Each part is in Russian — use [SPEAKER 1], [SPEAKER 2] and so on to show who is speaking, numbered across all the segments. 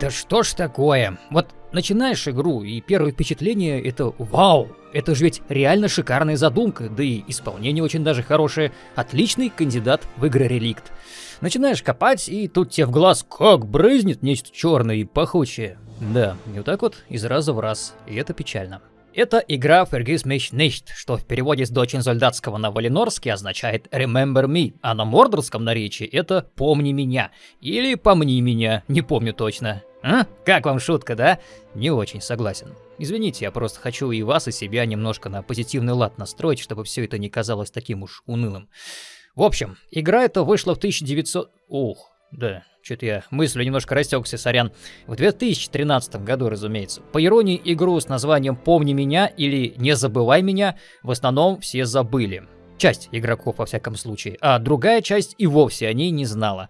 [SPEAKER 1] Да что ж такое? Вот начинаешь игру, и первое впечатление это вау, это же ведь реально шикарная задумка, да и исполнение очень даже хорошее. Отличный кандидат в игры реликт. Начинаешь копать, и тут тебе в глаз как брызнет нечто черное и пахучее. Да, и вот так вот из раза в раз, и это печально. Это игра Vergiss mich nicht, что в переводе с дочен Зольдатского на валинорский означает Remember me, а на мордорском наречии это Помни меня или Помни меня, не помню точно. А? Как вам шутка, да? Не очень согласен. Извините, я просто хочу и вас, и себя немножко на позитивный лад настроить, чтобы все это не казалось таким уж унылым. В общем, игра эта вышла в 1900... Ух, да, что-то я мыслью немножко растекся, сорян. В 2013 году, разумеется. По иронии, игру с названием «Помни меня» или «Не забывай меня» в основном все забыли. Часть игроков, во всяком случае, а другая часть и вовсе о ней не знала.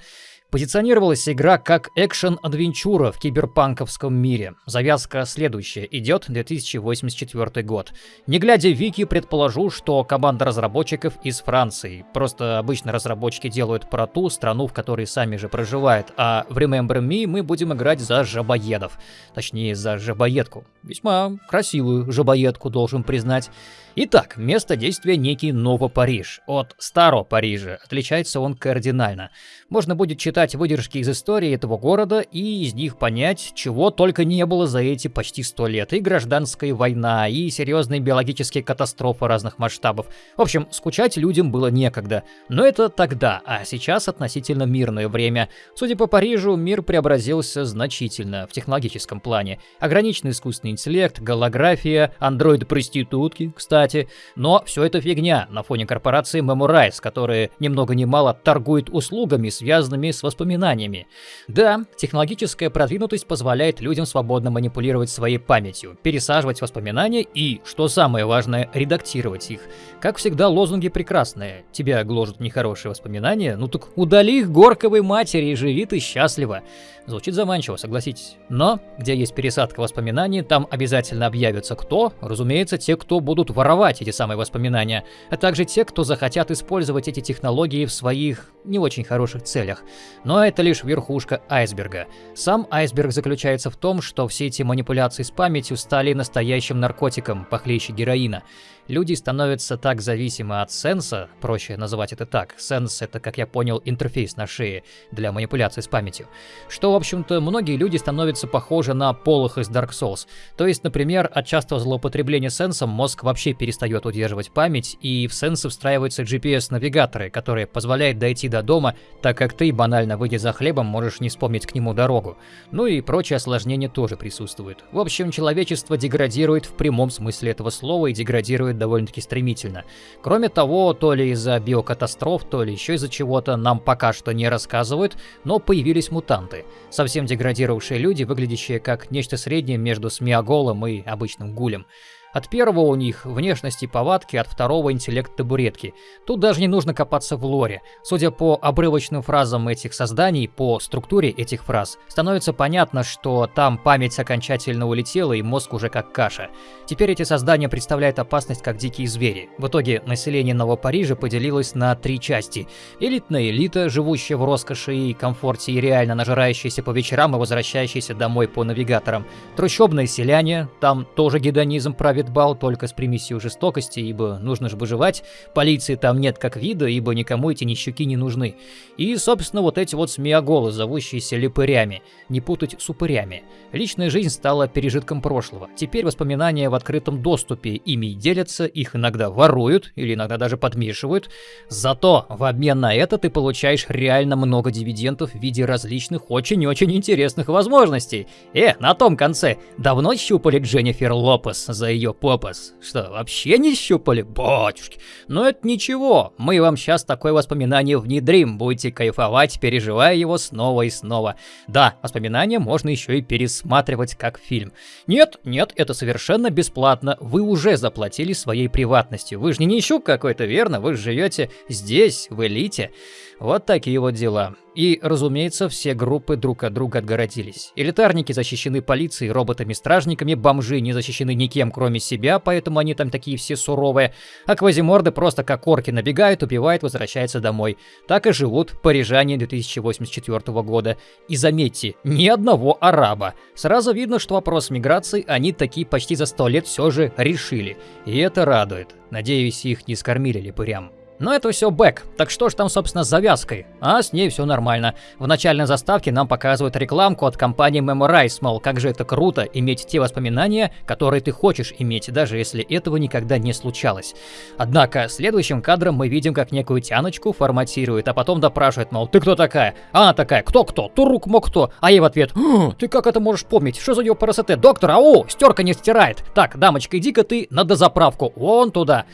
[SPEAKER 1] Позиционировалась игра как экшен-адвенчура в киберпанковском мире. Завязка следующая. Идет 2084 год. Не глядя Вики, предположу, что команда разработчиков из Франции. Просто обычно разработчики делают про ту страну, в которой сами же проживают. А в Remember Me мы будем играть за жабоедов. Точнее, за жабоедку. Весьма красивую жабоедку, должен признать. Итак, место действия некий Ново-Париж. От Старого Парижа отличается он кардинально. Можно будет читать выдержки из истории этого города и из них понять, чего только не было за эти почти сто лет. И гражданская война, и серьезные биологические катастрофы разных масштабов. В общем, скучать людям было некогда. Но это тогда, а сейчас относительно мирное время. Судя по Парижу, мир преобразился значительно в технологическом плане. Ограниченный искусственный интеллект, голография, андроиды-проститутки, кстати, кстати. Но все это фигня на фоне корпорации Memorize, которая ни много ни мало торгует услугами, связанными с воспоминаниями. Да, технологическая продвинутость позволяет людям свободно манипулировать своей памятью, пересаживать воспоминания и, что самое важное, редактировать их. Как всегда, лозунги прекрасные. Тебя гложат нехорошие воспоминания, ну так удали их горковой матери и живи ты счастливо. Звучит заманчиво, согласитесь. Но, где есть пересадка воспоминаний, там обязательно объявятся кто? Разумеется, те, кто будут воровать эти самые воспоминания, а также те, кто захотят использовать эти технологии в своих не очень хороших целях. Но это лишь верхушка айсберга. Сам айсберг заключается в том, что все эти манипуляции с памятью стали настоящим наркотиком, похлеще героина люди становятся так зависимы от сенса, проще называть это так, сенс это, как я понял, интерфейс на шее для манипуляции с памятью, что, в общем-то, многие люди становятся похожи на полох из Dark Souls. То есть, например, от частого злоупотребления сенсом мозг вообще перестает удерживать память, и в сенсы встраиваются GPS-навигаторы, которые позволяют дойти до дома, так как ты, банально выйдя за хлебом, можешь не вспомнить к нему дорогу. Ну и прочие осложнения тоже присутствуют. В общем, человечество деградирует в прямом смысле этого слова и деградирует происходит довольно-таки стремительно. Кроме того, то ли из-за биокатастроф, то ли еще из-за чего-то нам пока что не рассказывают, но появились мутанты. Совсем деградировавшие люди, выглядящие как нечто среднее между смиоголом и обычным гулем. От первого у них внешности повадки, от второго интеллект табуретки. Тут даже не нужно копаться в лоре. Судя по обрывочным фразам этих созданий, по структуре этих фраз, становится понятно, что там память окончательно улетела и мозг уже как каша. Теперь эти создания представляют опасность как дикие звери. В итоге население Нового Парижа поделилось на три части. Элитная элита, живущая в роскоши и комфорте и реально нажирающаяся по вечерам и возвращающаяся домой по навигаторам. Трущобные селяне, там тоже гедонизм правит бал только с примесью жестокости, ибо нужно же выживать, полиции там нет как вида, ибо никому эти нищуки не нужны. И, собственно, вот эти вот смеоголы, зовущиеся липырями, не путать с упырями. Личная жизнь стала пережитком прошлого. Теперь воспоминания в открытом доступе, ими делятся, их иногда воруют или иногда даже подмешивают. Зато в обмен на это ты получаешь реально много дивидендов в виде различных очень-очень интересных возможностей. Э, на том конце, давно щупали Дженнифер Лопес за ее попас. Что, вообще не щупали? Батюшки. Но это ничего, мы вам сейчас такое воспоминание внедрим, будете кайфовать, переживая его снова и снова. Да, воспоминания можно еще и пересматривать как фильм. Нет, нет, это совершенно бесплатно, вы уже заплатили своей приватностью. Вы же не нищук какой-то, верно? Вы живете здесь, в элите. Вот такие вот дела. И, разумеется, все группы друг от друга отгородились. Элитарники защищены полицией, роботами-стражниками, бомжи не защищены никем, кроме себя, поэтому они там такие все суровые. А квазиморды просто как орки набегают, убивают, возвращаются домой. Так и живут парижане 2084 года. И заметьте, ни одного араба. Сразу видно, что вопрос миграции они такие почти за сто лет все же решили. И это радует. Надеюсь, их не скормили липырям. Но это все бэк, так что ж там, собственно, с завязкой? А с ней все нормально. В начальной заставке нам показывают рекламку от компании Memorize, мол, как же это круто иметь те воспоминания, которые ты хочешь иметь, даже если этого никогда не случалось. Однако, следующим кадром мы видим, как некую тяночку форматирует, а потом допрашивает, мол, ты кто такая? А она такая, кто-кто? Турук мог кто? А ей в ответ, ты как это можешь помнить? Что за ее парасете? Доктор, ау, стерка не стирает. Так, дамочка, иди-ка ты на дозаправку, вон туда.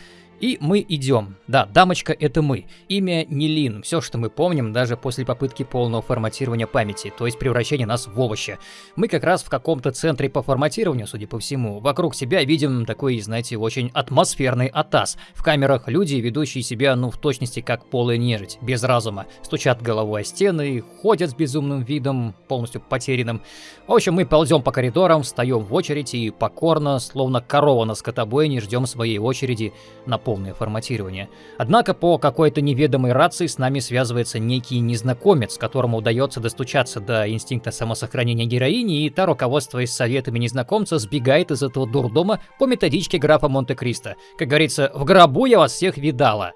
[SPEAKER 1] И мы идем. Да, дамочка это мы. Имя Нилин. Все, что мы помним, даже после попытки полного форматирования памяти, то есть превращения нас в овощи. Мы как раз в каком-то центре по форматированию, судя по всему. Вокруг себя видим такой, знаете, очень атмосферный атас. В камерах люди, ведущие себя, ну, в точности как полая нежить, без разума. Стучат головой о стены, ходят с безумным видом, полностью потерянным. В общем, мы ползем по коридорам, встаем в очередь и покорно, словно корова на скотобойне, ждем своей очереди на полное форматирование. Однако по какой-то неведомой рации с нами связывается некий незнакомец, которому удается достучаться до инстинкта самосохранения героини, и та, руководствуясь советами незнакомца, сбегает из этого дурдома по методичке графа Монте-Кристо. Как говорится, в гробу я вас всех видала.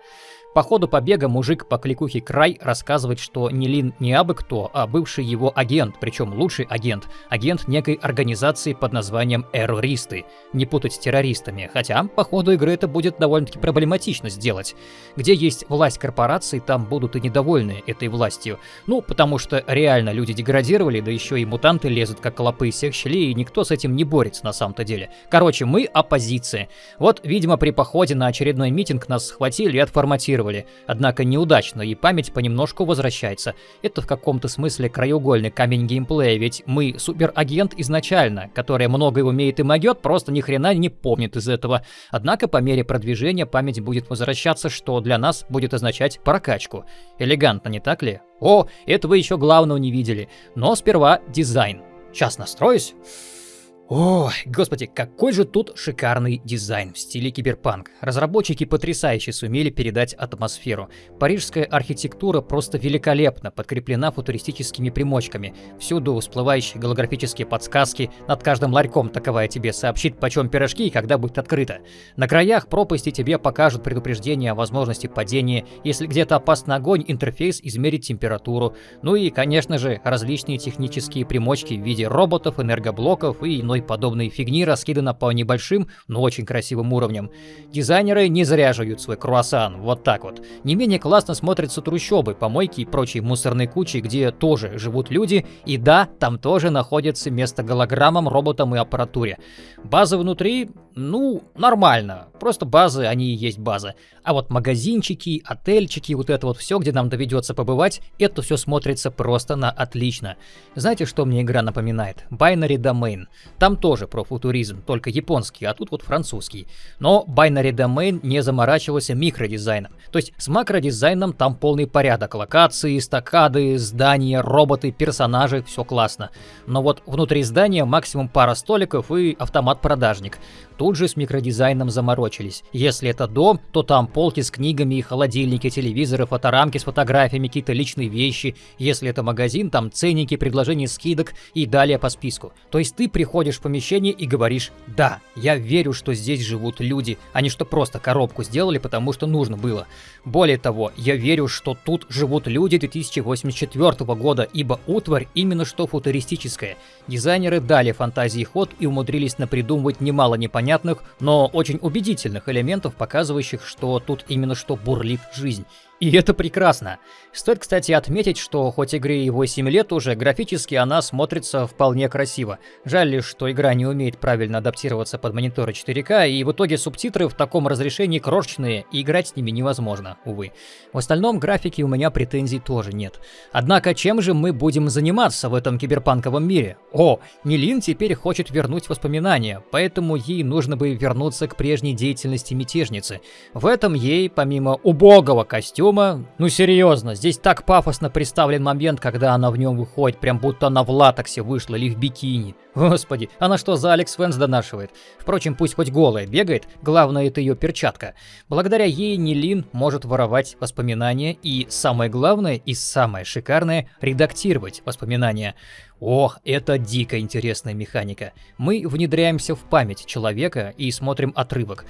[SPEAKER 1] По ходу побега мужик по кликухе Край рассказывает, что не Лин не абы кто, а бывший его агент, причем лучший агент, агент некой организации под названием Эррористы. Не путать с террористами, хотя по ходу игры это будет довольно-таки проблематично сделать. Где есть власть корпораций, там будут и недовольны этой властью. Ну, потому что реально люди деградировали, да еще и мутанты лезут как клопы из всех щелей, и никто с этим не борется на самом-то деле. Короче, мы оппозиция. Вот, видимо, при походе на очередной митинг нас схватили и отформатировали имитировали, однако неудачно, и память понемножку возвращается. Это в каком-то смысле краеугольный камень геймплея, ведь мы суперагент изначально, который многое умеет и могет, просто ни хрена не помнит из этого. Однако по мере продвижения память будет возвращаться, что для нас будет означать прокачку. Элегантно, не так ли? О, этого еще главного не видели. Но сперва дизайн. Сейчас настроюсь. О, господи, какой же тут шикарный дизайн в стиле киберпанк. Разработчики потрясающе сумели передать атмосферу. Парижская архитектура просто великолепно подкреплена футуристическими примочками. Всюду всплывающие голографические подсказки, над каждым ларьком таковая тебе сообщит, почем пирожки и когда будет открыто. На краях пропасти тебе покажут предупреждение о возможности падения, если где-то опасный огонь, интерфейс измерит температуру. Ну и, конечно же, различные технические примочки в виде роботов, энергоблоков и иной подобной фигни раскидано по небольшим, но очень красивым уровням. Дизайнеры не зря жуют свой круассан, вот так вот. Не менее классно смотрятся трущобы, помойки и прочие мусорные кучи, где тоже живут люди, и да, там тоже находится место голограммам, роботам и аппаратуре. Базы внутри, ну, нормально, просто базы, они и есть базы. А вот магазинчики, отельчики, вот это вот все, где нам доведется побывать, это все смотрится просто на отлично. Знаете, что мне игра напоминает? Binary Domain. Там тоже про футуризм, только японский, а тут вот французский. Но Binary Domain не заморачивался микродизайном. То есть с макродизайном там полный порядок. Локации, стакады, здания, роботы, персонажи, все классно. Но вот внутри здания максимум пара столиков и автомат-продажник. Тут же с микродизайном заморочились. Если это дом, то там полки с книгами и холодильники, телевизоры, фоторамки с фотографиями, какие-то личные вещи. Если это магазин, там ценники, предложения скидок и далее по списку. То есть ты приходишь в помещение и говоришь «Да, я верю, что здесь живут люди, а не что просто коробку сделали, потому что нужно было». Более того, я верю, что тут живут люди 2084 года, ибо утварь именно что футуристическая. Дизайнеры дали фантазии ход и умудрились напридумывать немало непонятных непонятных, но очень убедительных элементов, показывающих, что тут именно что бурлит жизнь. И это прекрасно. Стоит, кстати, отметить, что хоть игре и 8 лет уже, графически она смотрится вполне красиво. Жаль лишь, что игра не умеет правильно адаптироваться под мониторы 4К, и в итоге субтитры в таком разрешении крошечные, и играть с ними невозможно, увы. В остальном графики у меня претензий тоже нет. Однако чем же мы будем заниматься в этом киберпанковом мире? О, Нилин теперь хочет вернуть воспоминания, поэтому ей нужно бы вернуться к прежней деятельности мятежницы. В этом ей, помимо убогого костюма, костюма. Ну серьезно, здесь так пафосно представлен момент, когда она в нем выходит, прям будто она в латексе вышла или в бикини. Господи, она что за Алекс Фэнс донашивает? Впрочем, пусть хоть голая бегает, главное это ее перчатка. Благодаря ей Нилин может воровать воспоминания и, самое главное и самое шикарное, редактировать воспоминания. Ох, это дико интересная механика. Мы внедряемся в память человека и смотрим отрывок.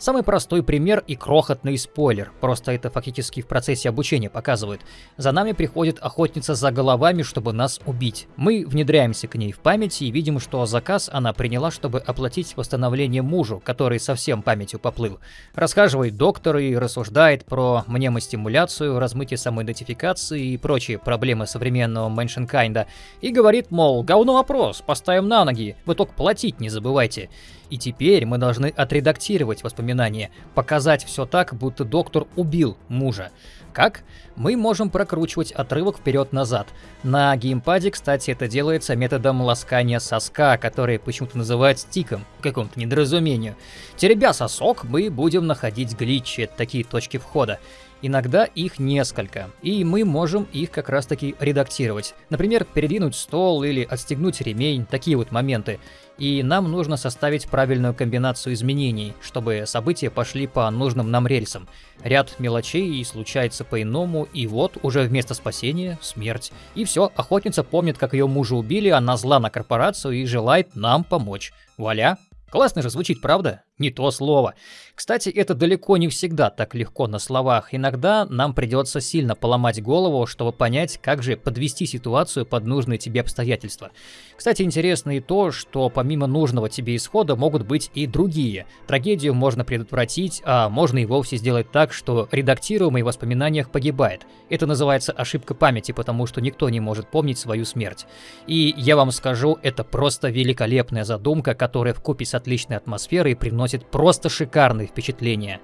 [SPEAKER 1] Самый простой пример и крохотный спойлер, просто это фактически в процессе обучения показывают. За нами приходит охотница за головами, чтобы нас убить. Мы внедряемся к ней в память и видим, что заказ она приняла, чтобы оплатить восстановление мужу, который совсем памятью поплыл. Расхаживает доктор и рассуждает про мнемостимуляцию, размытие самоидентификации и прочие проблемы современного меншенкайнда. И говорит, мол, говно опрос, поставим на ноги, вы только платить не забывайте. И теперь мы должны отредактировать воспоминания, показать все так, будто доктор убил мужа. Как? Мы можем прокручивать отрывок вперед-назад. На геймпаде, кстати, это делается методом ласкания соска, который почему-то называют стиком, какому-то недоразумению. Теребя сосок, мы будем находить гличи, такие точки входа. Иногда их несколько, и мы можем их как раз таки редактировать. Например, передвинуть стол или отстегнуть ремень, такие вот моменты и нам нужно составить правильную комбинацию изменений, чтобы события пошли по нужным нам рельсам. Ряд мелочей случается по-иному, и вот уже вместо спасения — смерть. И все, охотница помнит, как ее мужа убили, она зла на корпорацию и желает нам помочь. Вуаля! Классно же звучит, правда? Не то слово. Кстати, это далеко не всегда так легко на словах. Иногда нам придется сильно поломать голову, чтобы понять, как же подвести ситуацию под нужные тебе обстоятельства. Кстати, интересно и то, что помимо нужного тебе исхода могут быть и другие. Трагедию можно предотвратить, а можно и вовсе сделать так, что редактируемый в воспоминаниях погибает. Это называется ошибка памяти, потому что никто не может помнить свою смерть. И я вам скажу, это просто великолепная задумка, которая в купе с отличной атмосферой приносит просто шикарные впечатления.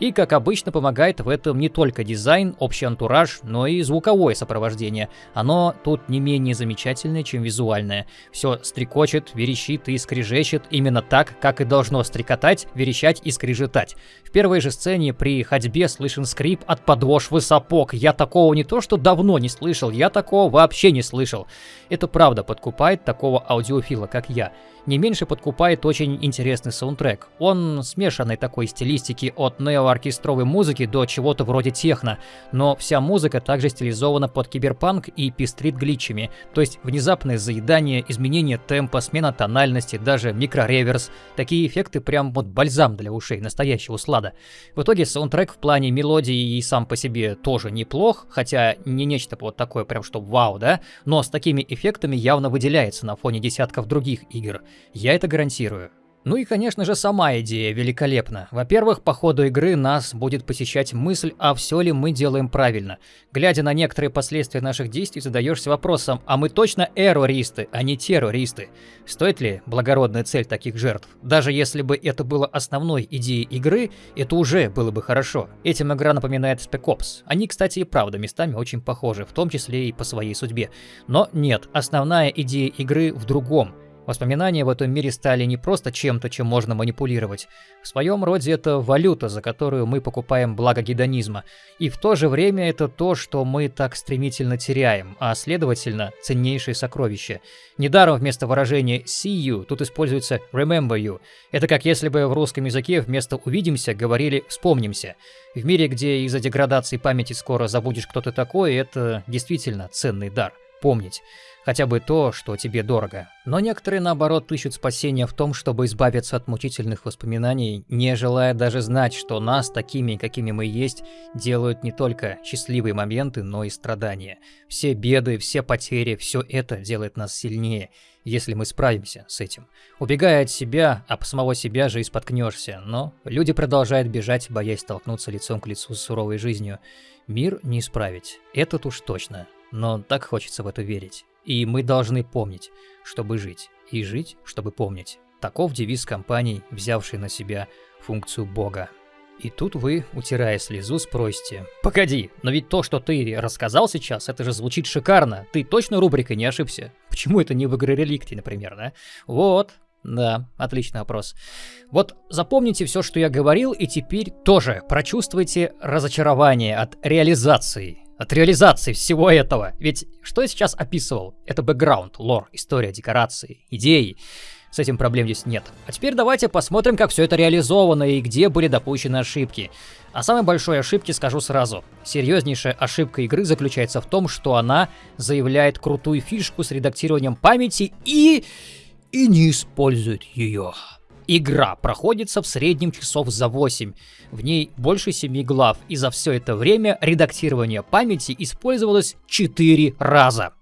[SPEAKER 1] И, как обычно, помогает в этом не только дизайн, общий антураж, но и звуковое сопровождение. Оно тут не менее замечательное, чем визуальное. Все стрекочет, верещит и скрежещет именно так, как и должно стрекотать, верещать и скрежетать. В первой же сцене при ходьбе слышен скрип от подошвы сапог. Я такого не то что давно не слышал, я такого вообще не слышал. Это правда подкупает такого аудиофила, как я. Не меньше подкупает очень интересный саундтрек. Он смешанной такой стилистики от неооркестровой музыки до чего-то вроде техно, но вся музыка также стилизована под киберпанк и пестрит гличами, то есть внезапное заедание, изменение темпа, смена тональности, даже микрореверс. Такие эффекты прям вот бальзам для ушей, настоящего слада. В итоге саундтрек в плане мелодии и сам по себе тоже неплох, хотя не нечто вот такое прям что вау, да, но с такими эффектами явно выделяется на фоне десятков других игр. Я это гарантирую. Ну и, конечно же, сама идея великолепна. Во-первых, по ходу игры нас будет посещать мысль, а все ли мы делаем правильно. Глядя на некоторые последствия наших действий, задаешься вопросом, а мы точно эрористы, а не террористы? Стоит ли благородная цель таких жертв? Даже если бы это было основной идеей игры, это уже было бы хорошо. Этим игра напоминает Spec Ops. Они, кстати, и правда местами очень похожи, в том числе и по своей судьбе. Но нет, основная идея игры в другом – Воспоминания в этом мире стали не просто чем-то, чем можно манипулировать. В своем роде это валюта, за которую мы покупаем благо гедонизма. И в то же время это то, что мы так стремительно теряем, а следовательно, ценнейшее сокровище. Недаром вместо выражения «see you» тут используется «remember you». Это как если бы в русском языке вместо «увидимся» говорили «вспомнимся». В мире, где из-за деградации памяти скоро забудешь кто то такой, это действительно ценный дар – помнить хотя бы то, что тебе дорого. Но некоторые, наоборот, ищут спасения в том, чтобы избавиться от мучительных воспоминаний, не желая даже знать, что нас, такими, какими мы есть, делают не только счастливые моменты, но и страдания. Все беды, все потери, все это делает нас сильнее, если мы справимся с этим. Убегая от себя, об самого себя же и споткнешься, но люди продолжают бежать, боясь столкнуться лицом к лицу с суровой жизнью. Мир не исправить, этот уж точно, но так хочется в это верить. И мы должны помнить, чтобы жить, и жить, чтобы помнить. Таков девиз компании, взявшей на себя функцию бога. И тут вы, утирая слезу, спросите, «Погоди, но ведь то, что ты рассказал сейчас, это же звучит шикарно. Ты точно рубрикой не ошибся? Почему это не в игре Реликти, например, да?» Вот, Да, отличный вопрос. Вот запомните все, что я говорил, и теперь тоже прочувствуйте разочарование от реализации. От реализации всего этого. Ведь что я сейчас описывал? Это бэкграунд, лор, история, декорации, идеи. С этим проблем здесь нет. А теперь давайте посмотрим, как все это реализовано и где были допущены ошибки. О самой большой ошибке скажу сразу. Серьезнейшая ошибка игры заключается в том, что она заявляет крутую фишку с редактированием памяти и... и не использует ее. Игра проходится в среднем часов за 8. В ней больше 7 глав, и за все это время редактирование памяти использовалось 4 раза.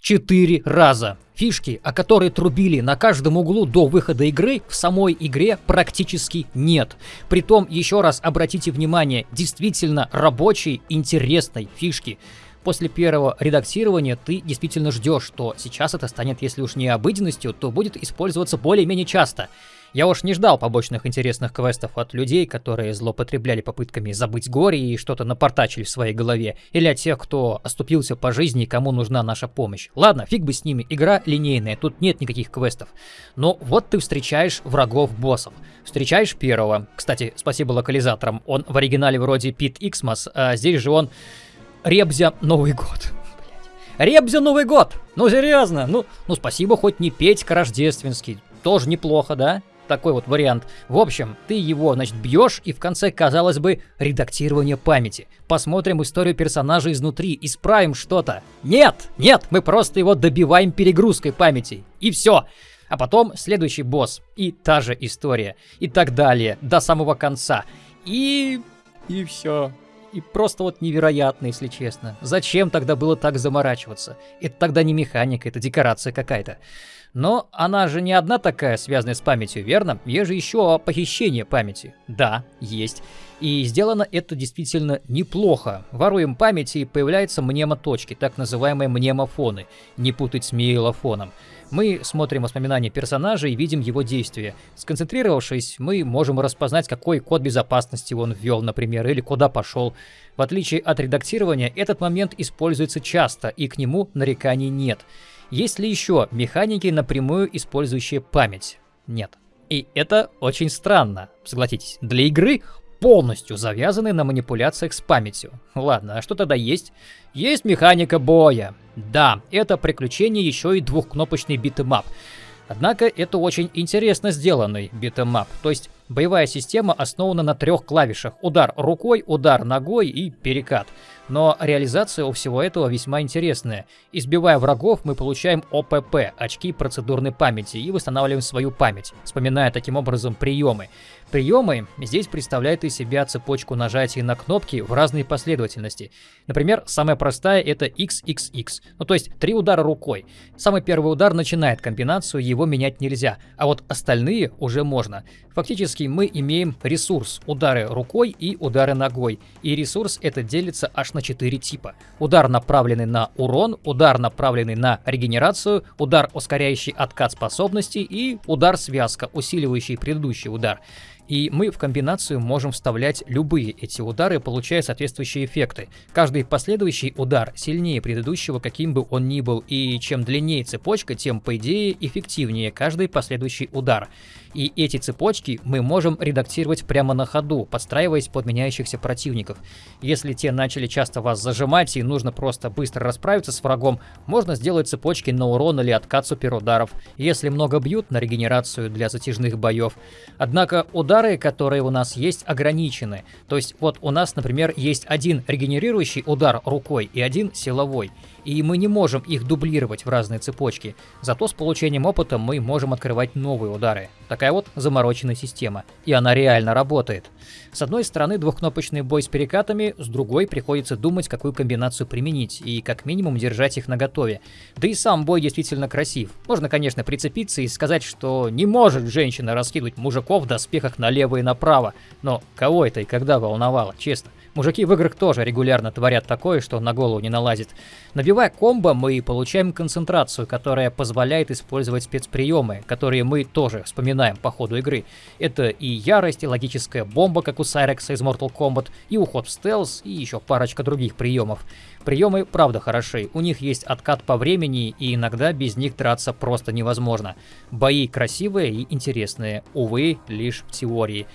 [SPEAKER 1] 4 раза. Фишки, о которой трубили на каждом углу до выхода игры, в самой игре практически нет. Притом, еще раз обратите внимание, действительно рабочей, интересной фишки. После первого редактирования ты действительно ждешь, что сейчас это станет, если уж не обыденностью, то будет использоваться более-менее часто. Я уж не ждал побочных интересных квестов от людей, которые злоупотребляли попытками забыть горе и что-то напортачили в своей голове, или от тех, кто оступился по жизни и кому нужна наша помощь. Ладно, фиг бы с ними, игра линейная, тут нет никаких квестов. Но вот ты встречаешь врагов-боссов. Встречаешь первого, кстати, спасибо локализаторам, он в оригинале вроде Пит Иксмас, а здесь же он Ребзя Новый год. Ребзя Новый год! Ну серьезно, ну, ну спасибо хоть не Петька Рождественский, тоже неплохо, да? Такой вот вариант. В общем, ты его, значит, бьешь, и в конце, казалось бы, редактирование памяти. Посмотрим историю персонажа изнутри, исправим что-то. Нет, нет, мы просто его добиваем перегрузкой памяти. И все. А потом следующий босс. И та же история. И так далее. До самого конца. И... И все. И просто вот невероятно, если честно. Зачем тогда было так заморачиваться? Это тогда не механика, это декорация какая-то. Но она же не одна такая, связанная с памятью, верно? Есть же еще похищение памяти. Да, есть. И сделано это действительно неплохо. Воруем память и появляются мнемоточки, так называемые мнемофоны. Не путать с мейлофоном. Мы смотрим воспоминания персонажа и видим его действия. Сконцентрировавшись, мы можем распознать, какой код безопасности он ввел, например, или куда пошел. В отличие от редактирования, этот момент используется часто, и к нему нареканий нет. Есть ли еще механики, напрямую использующие память? Нет. И это очень странно, согласитесь. Для игры полностью завязаны на манипуляциях с памятью. Ладно, а что тогда есть? Есть механика боя. Да, это приключение еще и двухкнопочный beat 'em up. Однако это очень интересно сделанный beat 'em up. То есть боевая система основана на трех клавишах. Удар рукой, удар ногой и перекат. Но реализация у всего этого весьма интересная. Избивая врагов, мы получаем ОПП, очки процедурной памяти, и восстанавливаем свою память, вспоминая таким образом приемы. Приемы здесь представляют из себя цепочку нажатий на кнопки в разной последовательности. Например, самая простая это XXX, ну то есть три удара рукой. Самый первый удар начинает комбинацию, его менять нельзя, а вот остальные уже можно. Фактически мы имеем ресурс удары рукой и удары ногой, и ресурс это делится аж на 4 типа. Удар, направленный на урон, удар, направленный на регенерацию, удар, ускоряющий откат способностей и удар-связка, усиливающий предыдущий удар. И мы в комбинацию можем вставлять любые эти удары, получая соответствующие эффекты. Каждый последующий удар сильнее предыдущего, каким бы он ни был, и чем длиннее цепочка, тем, по идее, эффективнее каждый последующий удар. И эти цепочки мы можем редактировать прямо на ходу, подстраиваясь под меняющихся противников. Если те начали часто вас зажимать и нужно просто быстро расправиться с врагом, можно сделать цепочки на урон или откат суперударов. Если много бьют, на регенерацию для затяжных боев. Однако удары, которые у нас есть, ограничены. То есть вот у нас, например, есть один регенерирующий удар рукой и один силовой и мы не можем их дублировать в разные цепочки. Зато с получением опыта мы можем открывать новые удары. Такая вот замороченная система. И она реально работает. С одной стороны двухкнопочный бой с перекатами, с другой приходится думать, какую комбинацию применить, и как минимум держать их наготове. Да и сам бой действительно красив. Можно, конечно, прицепиться и сказать, что не может женщина раскидывать мужиков в доспехах налево и направо. Но кого это и когда волновало, честно? Мужики в играх тоже регулярно творят такое, что на голову не налазит. Набивая комбо, мы получаем концентрацию, которая позволяет использовать спецприемы, которые мы тоже вспоминаем по ходу игры. Это и ярость, и логическая бомба, как у Сайрекса из Mortal Kombat, и уход в стелс, и еще парочка других приемов. Приемы правда хороши, у них есть откат по времени, и иногда без них драться просто невозможно. Бои красивые и интересные, увы, лишь в теории.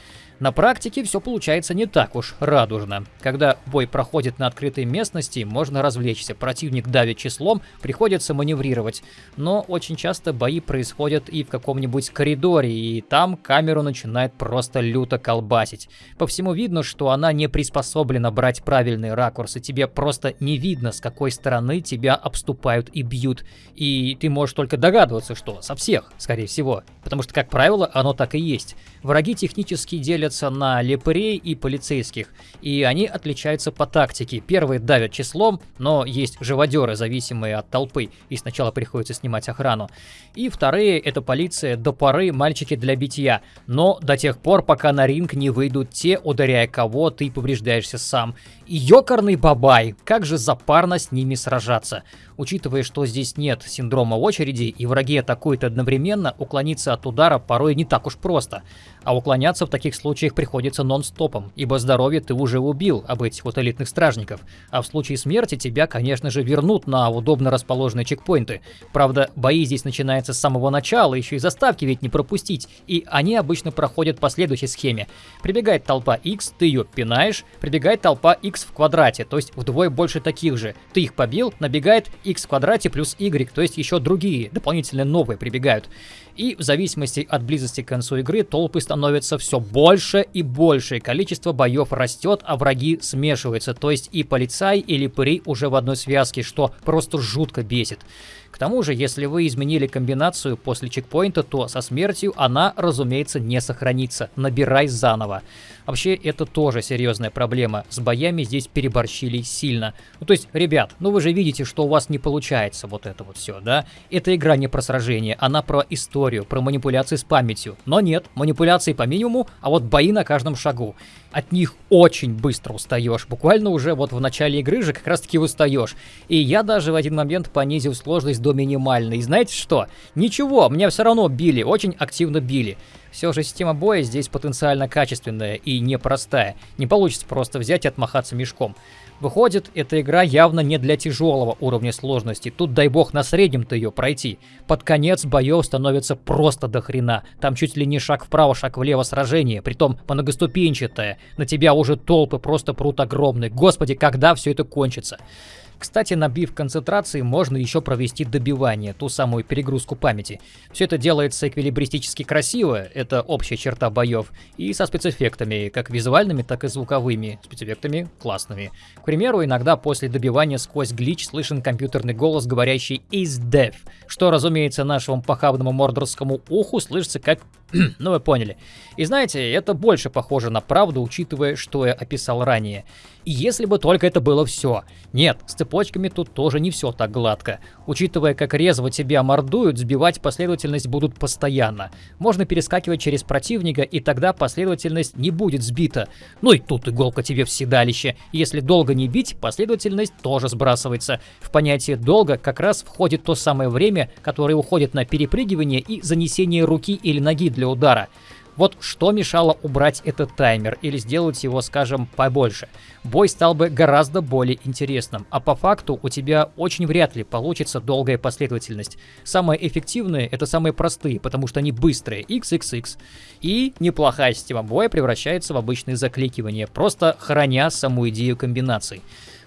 [SPEAKER 1] На практике все получается не так уж радужно. Когда бой проходит на открытой местности, можно развлечься. Противник давит числом, приходится маневрировать. Но очень часто бои происходят и в каком-нибудь коридоре, и там камеру начинает просто люто колбасить. По всему видно, что она не приспособлена брать правильный ракурс, и тебе просто не видно, с какой стороны тебя обступают и бьют. И ты можешь только догадываться, что со всех, скорее всего. Потому что, как правило, оно так и есть. Враги технически делятся на лепарей и полицейских, и они отличаются по тактике. Первые давят числом, но есть живодеры, зависимые от толпы, и сначала приходится снимать охрану. И вторые — это полиция до поры мальчики для битья, но до тех пор, пока на ринг не выйдут те, ударяя кого ты повреждаешься сам. И бабай, как же запарно с ними сражаться. Учитывая, что здесь нет синдрома очереди и враги атакуют одновременно, уклониться от удара порой не так уж просто. А уклоняться в таких случаях приходится нон-стопом, ибо здоровье ты уже убил об этих вот элитных стражников. А в случае смерти тебя, конечно же, вернут на удобно расположенные чекпоинты. Правда, бои здесь начинаются с самого начала, еще и заставки ведь не пропустить, и они обычно проходят по следующей схеме. Прибегает толпа X, ты ее пинаешь, прибегает толпа X в квадрате, то есть вдвое больше таких же. Ты их побил, набегает X в квадрате плюс Y, то есть еще другие, дополнительно новые прибегают. И в зависимости от близости к концу игры толпы становятся все больше и больше, количество боев растет, а враги смешиваются, то есть и полицай, и липыри уже в одной связке, что просто жутко бесит. Тому же, если вы изменили комбинацию после чекпоинта, то со смертью она, разумеется, не сохранится. Набирай заново. Вообще, это тоже серьезная проблема. С боями здесь переборщили сильно. Ну, то есть, ребят, ну вы же видите, что у вас не получается вот это вот все, да? Эта игра не про сражение, она про историю, про манипуляции с памятью. Но нет, манипуляции по минимуму, а вот бои на каждом шагу. От них очень быстро устаешь. Буквально уже вот в начале игры же как раз таки устаешь. И я даже в один момент понизил сложность до минимальной. И знаете что? Ничего, меня все равно били, очень активно били. Все же система боя здесь потенциально качественная и непростая. Не получится просто взять и отмахаться мешком. Выходит, эта игра явно не для тяжелого уровня сложности. Тут дай бог на среднем-то ее пройти. Под конец боев становится просто до хрена. Там чуть ли не шаг вправо, шаг влево сражение, притом многоступенчатое. На тебя уже толпы просто прут огромные. Господи, когда все это кончится? Кстати, набив концентрации, можно еще провести добивание, ту самую перегрузку памяти. Все это делается эквилибристически красиво, это общая черта боев, и со спецэффектами, как визуальными, так и звуковыми, спецэффектами классными. К примеру, иногда после добивания сквозь глич слышен компьютерный голос, говорящий «is deaf», что, разумеется, нашему похабному мордорскому уху слышится как ну вы поняли. И знаете, это больше похоже на правду, учитывая, что я описал ранее. И если бы только это было все. Нет, с цепочками тут тоже не все так гладко. Учитывая, как резво тебя мордуют, сбивать последовательность будут постоянно. Можно перескакивать через противника, и тогда последовательность не будет сбита. Ну и тут иголка тебе в седалище. Если долго не бить, последовательность тоже сбрасывается. В понятие долго как раз входит то самое время, которое уходит на перепрыгивание и занесение руки или ноги для для удара. Вот что мешало убрать этот таймер или сделать его, скажем, побольше. Бой стал бы гораздо более интересным, а по факту у тебя очень вряд ли получится долгая последовательность. Самые эффективные это самые простые, потому что они быстрые, XXX. И неплохая система боя превращается в обычное закликивание, просто храня саму идею комбинаций.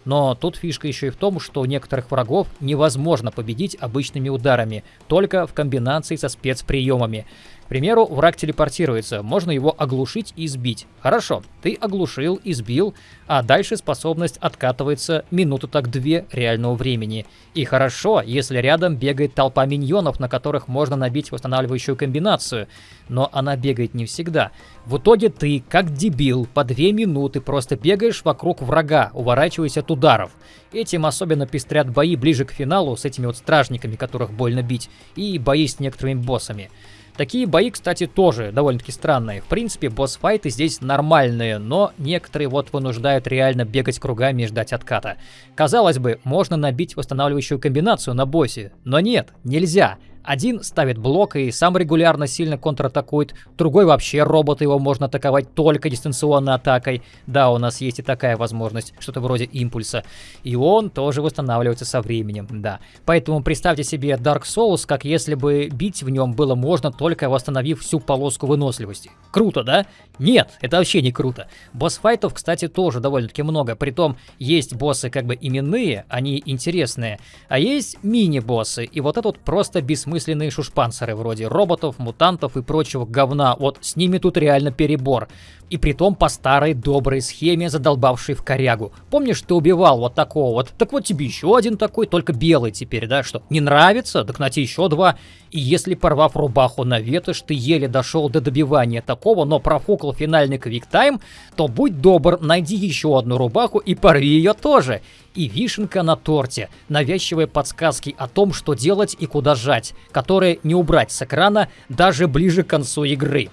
[SPEAKER 1] Но тут фишка еще и в том, что некоторых врагов невозможно победить обычными ударами, только в комбинации со спецприемами. К примеру, враг телепортируется, можно его оглушить и сбить. Хорошо, ты оглушил и сбил, а дальше способность откатывается минуту так две реального времени. И хорошо, если рядом бегает толпа миньонов, на которых можно набить восстанавливающую комбинацию, но она бегает не всегда. В итоге ты, как дебил, по две минуты просто бегаешь вокруг врага, уворачиваясь от ударов. Этим особенно пестрят бои ближе к финалу с этими вот стражниками, которых больно бить, и бои с некоторыми боссами. Такие бои, кстати, тоже довольно-таки странные. В принципе, босс-файты здесь нормальные, но некоторые вот вынуждают реально бегать кругами и ждать отката. Казалось бы, можно набить восстанавливающую комбинацию на боссе, но нет, нельзя. Один ставит блок и сам регулярно сильно контратакует, другой вообще робот, его можно атаковать только дистанционной атакой. Да, у нас есть и такая возможность, что-то вроде импульса. И он тоже восстанавливается со временем, да. Поэтому представьте себе Dark Souls, как если бы бить в нем было можно только восстановив всю полоску выносливости. Круто, да? Нет, это вообще не круто. Босс-файтов, кстати, тоже довольно-таки много. Притом, есть боссы как бы именные, они интересные, а есть мини-боссы, и вот этот просто бессмысленный бессмысленные шушпанцеры вроде роботов, мутантов и прочего говна. Вот с ними тут реально перебор. И притом по старой доброй схеме, задолбавшей в корягу. Помнишь, ты убивал вот такого вот? Так вот тебе еще один такой, только белый теперь, да? Что, не нравится? Так на тебе еще два. И если порвав рубаху на ветошь, ты еле дошел до добивания такого, но профукал финальный квиктайм, то будь добр, найди еще одну рубаху и порви ее тоже. И вишенка на торте, навязчивые подсказки о том, что делать и куда жать, которые не убрать с экрана даже ближе к концу игры.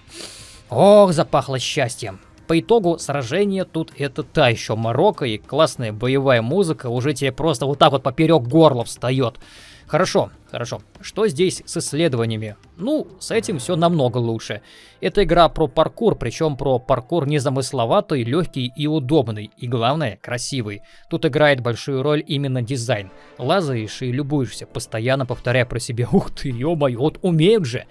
[SPEAKER 1] Ох, запахло счастьем. По итогу сражения тут это та еще Марокко и классная боевая музыка уже тебе просто вот так вот поперек горла встает. Хорошо, хорошо. Что здесь с исследованиями? Ну, с этим все намного лучше. Это игра про паркур, причем про паркур незамысловатый, легкий и удобный. И главное, красивый. Тут играет большую роль именно дизайн. Лазаешь и любуешься, постоянно повторяя про себя «Ух ты, ё-моё, вот умеют же!»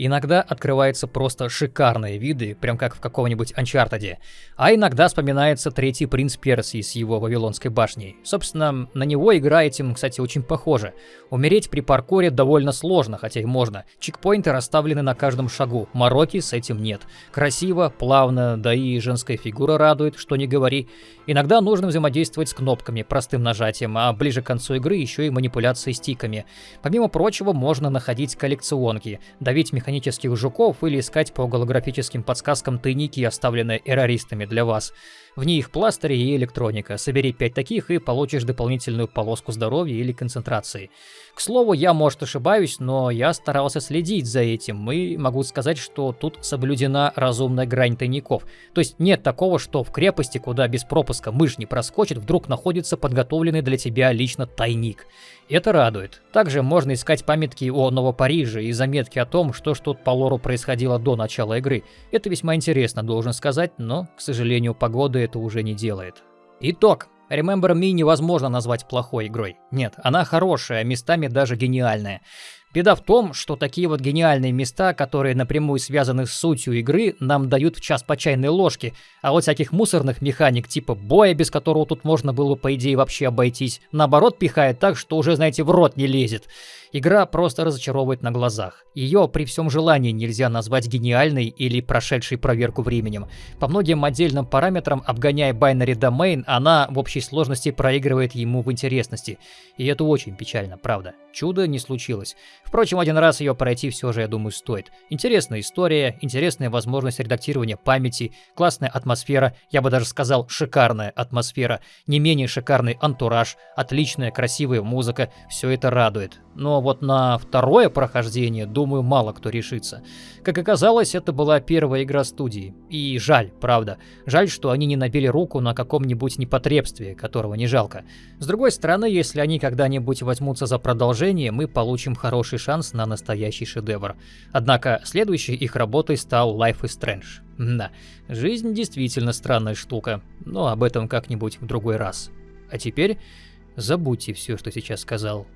[SPEAKER 1] Иногда открываются просто шикарные виды, прям как в каком-нибудь Uncharted. А иногда вспоминается третий принц Персии с его Вавилонской башней. Собственно, на него игра этим, кстати, очень похожа. Умереть при паркуре довольно сложно, хотя и можно. Чекпоинты расставлены на каждом шагу, Марокки с этим нет. Красиво, плавно, да и женская фигура радует, что не говори. Иногда нужно взаимодействовать с кнопками, простым нажатием, а ближе к концу игры еще и манипуляции стиками. Помимо прочего, можно находить коллекционки, давить механизмы механических жуков или искать по голографическим подсказкам тайники, оставленные эрористами для вас. В них пластыри и электроника. Собери 5 таких и получишь дополнительную полоску здоровья или концентрации. К слову, я, может, ошибаюсь, но я старался следить за этим и могу сказать, что тут соблюдена разумная грань тайников. То есть нет такого, что в крепости, куда без пропуска мышь не проскочит, вдруг находится подготовленный для тебя лично тайник. Это радует. Также можно искать памятки о Новопариже и заметки о том, что ж тут по лору происходило до начала игры. Это весьма интересно, должен сказать, но, к сожалению, погода это уже не делает. Итог. Remember Me невозможно назвать плохой игрой. Нет, она хорошая, местами даже гениальная. Беда в том, что такие вот гениальные места, которые напрямую связаны с сутью игры, нам дают в час по чайной ложке, а вот всяких мусорных механик типа боя, без которого тут можно было по идее вообще обойтись, наоборот пихает так, что уже, знаете, в рот не лезет. Игра просто разочаровывает на глазах. Ее при всем желании нельзя назвать гениальной или прошедшей проверку временем. По многим отдельным параметрам, обгоняя binary domain, она в общей сложности проигрывает ему в интересности. И это очень печально, правда. Чудо не случилось. Впрочем, один раз ее пройти все же, я думаю, стоит. Интересная история, интересная возможность редактирования памяти, классная атмосфера, я бы даже сказал шикарная атмосфера, не менее шикарный антураж, отличная красивая музыка, все это радует. Вот на второе прохождение, думаю, мало кто решится. Как оказалось, это была первая игра студии. И жаль, правда. Жаль, что они не набили руку на каком-нибудь непотребстве, которого не жалко. С другой стороны, если они когда-нибудь возьмутся за продолжение, мы получим хороший шанс на настоящий шедевр. Однако следующей их работой стал Life is Strange. Да, жизнь действительно странная штука, но об этом как-нибудь в другой раз. А теперь забудьте все, что сейчас сказал.